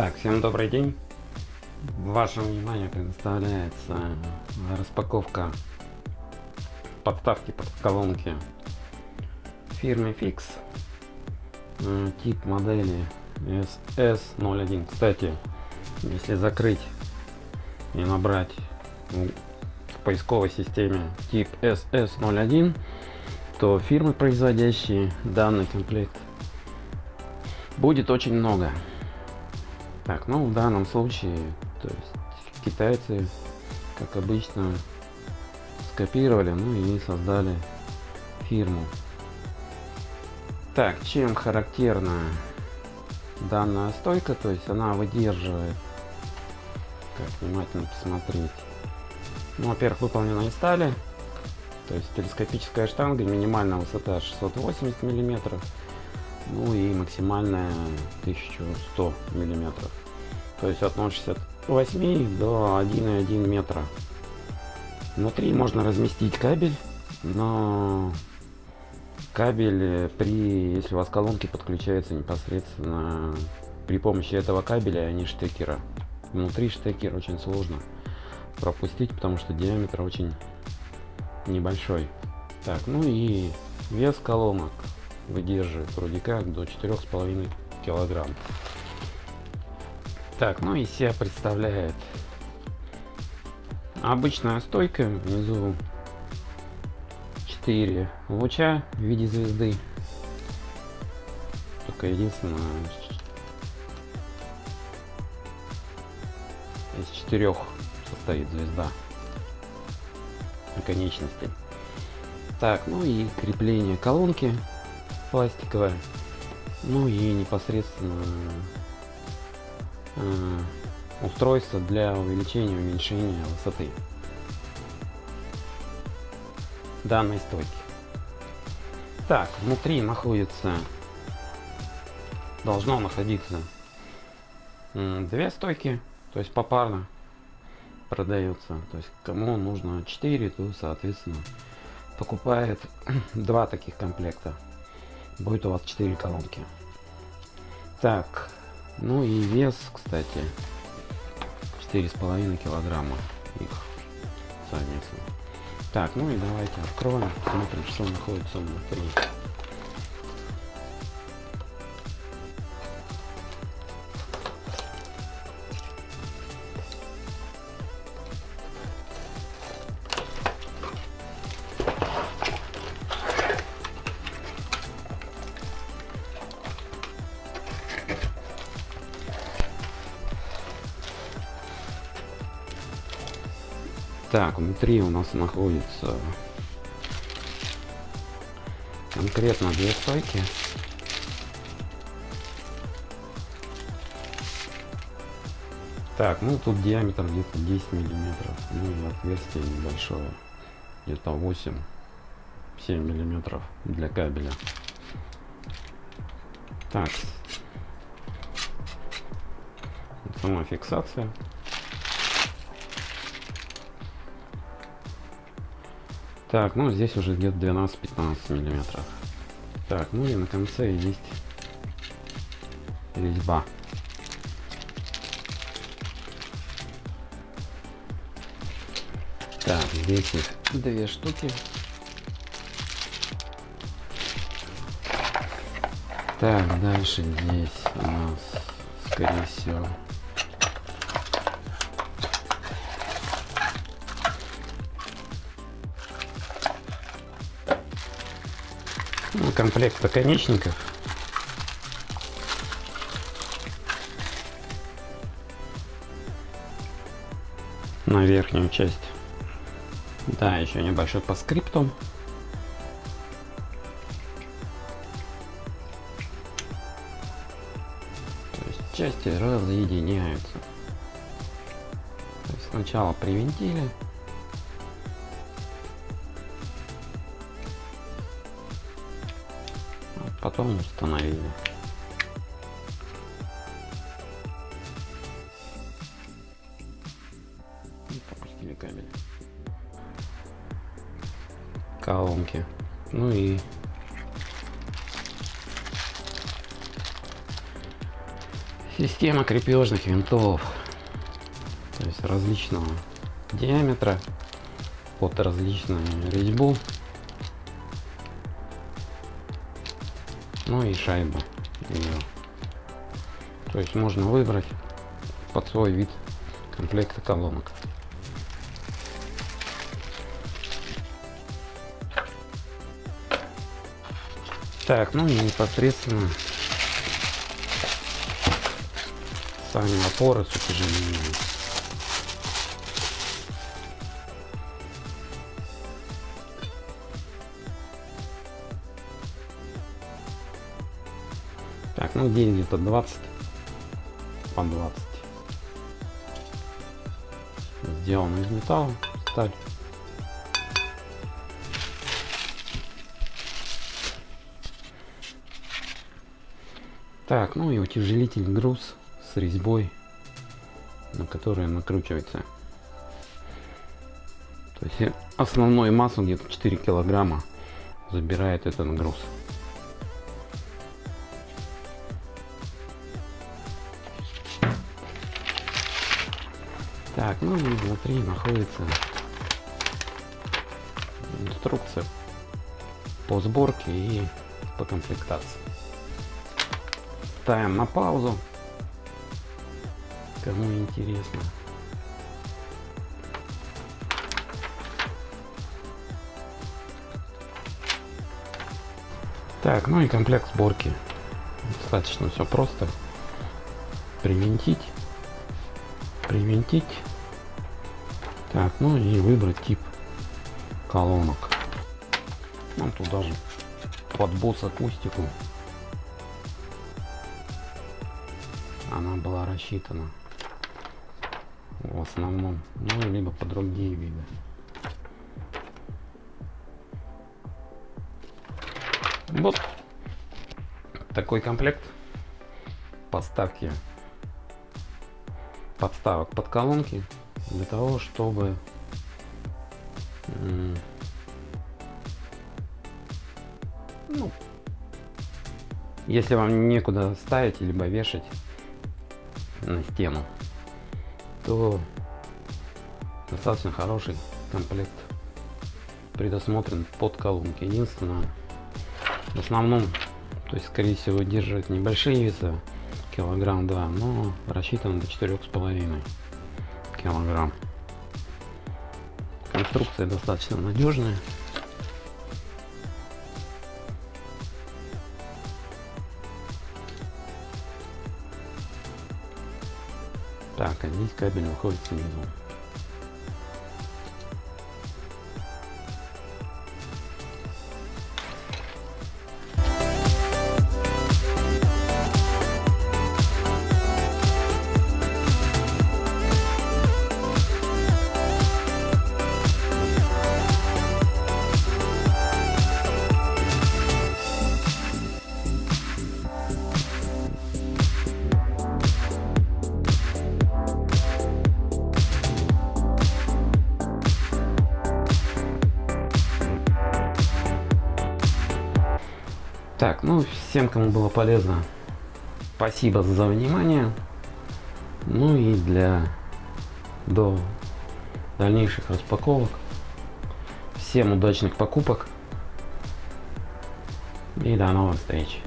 Так, всем добрый день. Вашему вниманию предоставляется распаковка подставки под колонки фирмы Fix. Тип модели SS01. Кстати, если закрыть и набрать в поисковой системе тип SS01, то фирмы, производящие данный комплект, будет очень много. Так, ну в данном случае, то есть китайцы, как обычно, скопировали, ну и создали фирму. Так, чем характерна данная стойка, то есть она выдерживает, как внимательно посмотреть, ну, во-первых, выполнена из стали, то есть телескопическая штанга, минимальная высота 680 миллиметров, ну и максимальная 1100 миллиметров то есть от 0,68 до 1,1 метра. Внутри можно разместить кабель но кабель при если у вас колонки подключаются непосредственно при помощи этого кабеля а не штекера. Внутри штекер очень сложно пропустить потому что диаметр очень небольшой. Так ну и вес колонок выдерживает вроде как до четырех с половиной килограмм так ну и себя представляет. Обычная стойка внизу 4 луча в виде звезды. Только единственное из четырех состоит звезда конечностей так ну и крепление колонки пластиковая ну и непосредственно устройство для увеличения уменьшения высоты данной стойки. Так внутри находится должно находиться две стойки то есть попарно продается. То есть кому нужно 4 то соответственно покупает два таких комплекта. Будет у вас 4 колонки. Так ну и вес кстати. четыре с половиной килограмма их совместно так ну и давайте откроем смотрим что находится внутри Так, внутри у нас находится конкретно две стойки. Так, ну тут диаметр где-то 10 миллиметров, ну и отверстие небольшое, где-то 8-7 миллиметров для кабеля. Так, сама фиксация. Так, ну здесь уже где-то 12-15 миллиметров. Так, ну и на конце есть резьба. Так, здесь их две штуки. Так, дальше здесь у нас, скорее всего, ну, комплект наконечников на верхнюю часть. Да еще небольшой по есть части разъединяются. Сначала привинтили потом установили. И пропустили кабель. Колонки. Ну и Система крепежных винтов. То есть различного диаметра под различную резьбу. Ну и шайба ее. То есть можно выбрать под свой вид комплекта колонок. Так, ну и непосредственно сами опоры с утяжелением. Так, ну день где-то 20 по 20. Сделано из металла, сталь. Так, ну и утяжелитель груз с резьбой, на которой накручивается. То есть основную массу где-то 4 килограмма забирает этот груз. Так, ну и внутри находится инструкция по сборке и по комплектации. Ставим на паузу. Кому интересно. Так, ну и комплект сборки. Достаточно все просто. Привинтить. Привинтить. Так, ну и выбрать тип колонок. Ну, тут даже под босс акустику она была рассчитана в основном, ну либо по другие виды. Вот такой комплект поставки подставок под колонки для того, чтобы ну, если вам некуда ставить либо вешать на стену, то достаточно хороший комплект предусмотрен под колонки. Единственное, в основном, то есть скорее всего держит небольшие веса, килограмм два, но рассчитан до четырех с половиной килограмм. Конструкция достаточно надежная. Так, а здесь кабель выходит снизу. Так, ну всем, кому было полезно, спасибо за внимание. Ну и для до дальнейших распаковок. Всем удачных покупок и до новых встреч.